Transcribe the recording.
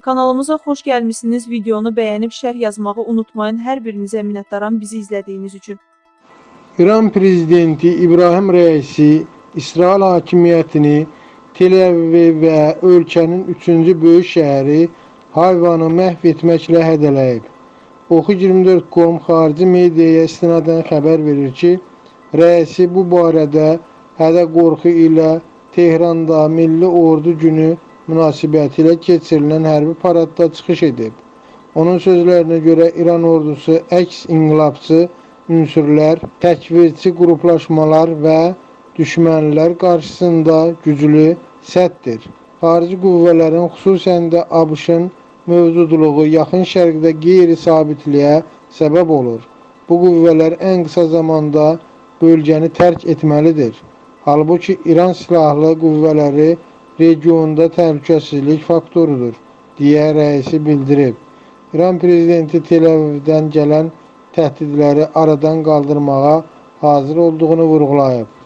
Kanalımıza xoş gəlmisiniz. Videonu bəyənib şərh yazmağı unutmayın. Hər birinizə minnətdaram bizi izlədiyiniz üçün. İran prezidenti İbrahim Rəisi İsrail hakimiyyətini Tel Aviv və ölkənin üçüncü böyük şəhəri Hayvanı məhv etməklə hədələyib. Oxu 24.com xarici mediaya istinadən xəbər verir ki, rəisi bu barədə hədə qorxu ilə Tehranda Milli Ordu Günü münasibətilə keçirilən hərbi paradda çıxış edib. Onun sözlərinə görə İran ordusu əks inqilabçı ünsürlər, təkvirçi qruplaşmalar və düşmənlər qarşısında güclü səddir. Xarici qüvvələrin, xüsusən də ABŞ-ın mövcudluğu yaxın şərqdə qeyri-sabitliyə səbəb olur. Bu qüvvələr ən qısa zamanda bölgəni tərk etməlidir. Halbuki İran silahlı qüvvələri regionda təhlükəsizlik faktorudur, deyə rəisi bildirib. İran prezidenti Tel Avivdən gələn təhdidləri aradan qaldırmağa hazır olduğunu vurğulayıb.